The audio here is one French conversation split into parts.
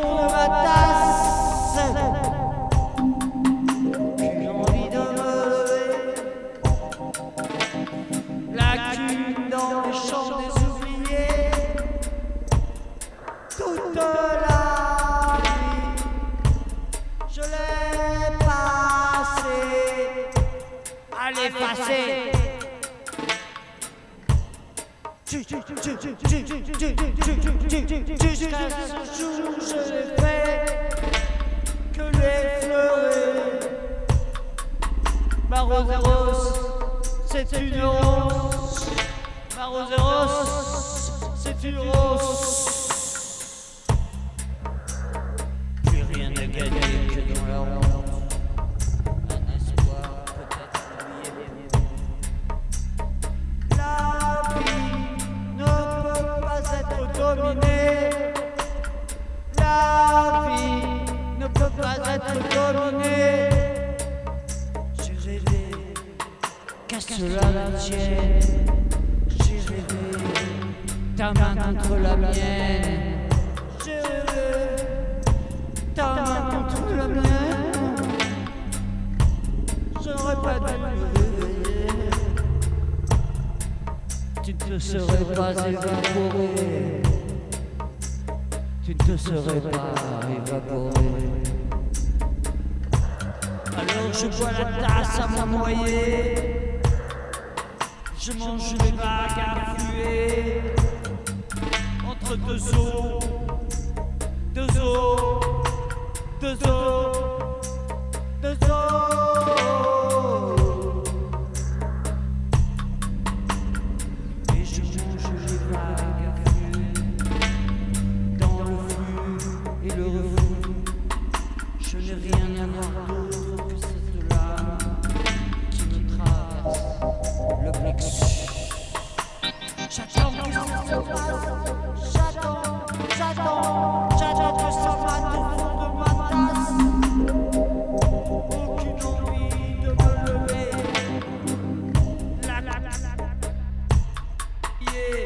de ma tasse. J'ai envie de me lever. La cune dans les champs des oubliés. Toute la nuit, je l'ai passée à l'effacer. Je fait que l'effleurer. Ma rose rose, c'est une rose. Ma rose rose, c'est une rose. Dominée. La vie ne peut pas être dominée. J'ai rêvé qu'à cela ne tienne. J'ai rêvé ta main contre la mienne. J'ai rêvé ta main contre la mienne. Je n'aurais pas dû me réveiller. Tu ne te serais pas évaporé. Tu ne serais pas évaporé. Alors je bois la tasse à mon. Je mange les vagues à fluer. Entre deux eaux, deux eaux, deux eaux, la.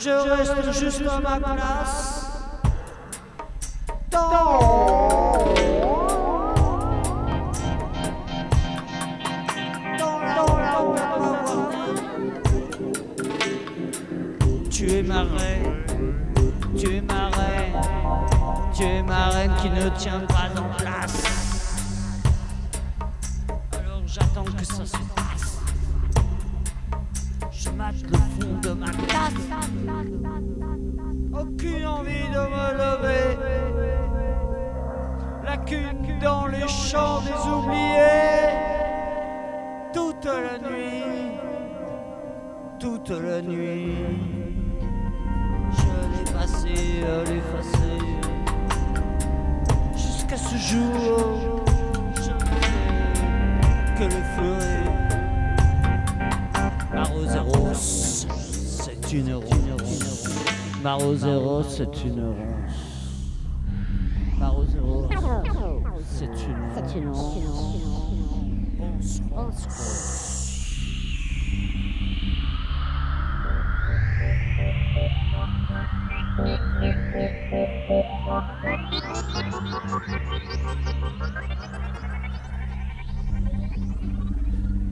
je reste juste à ma place. Dans, la, Tu es ma reine. Tu es ma reine, tu es ma reine qui ne tient pas en place. Alors j'attends que ça se le fond de ma tasse. Aucune envie de me lever. La cune dans les champs des oubliés. Toute la nuit, toute la nuit. Je l'ai passé à l'effacer Jusqu'à ce jour C'est une rose Ma rose est rose C'est une rose Ma rose est rose C'est une. Thank you.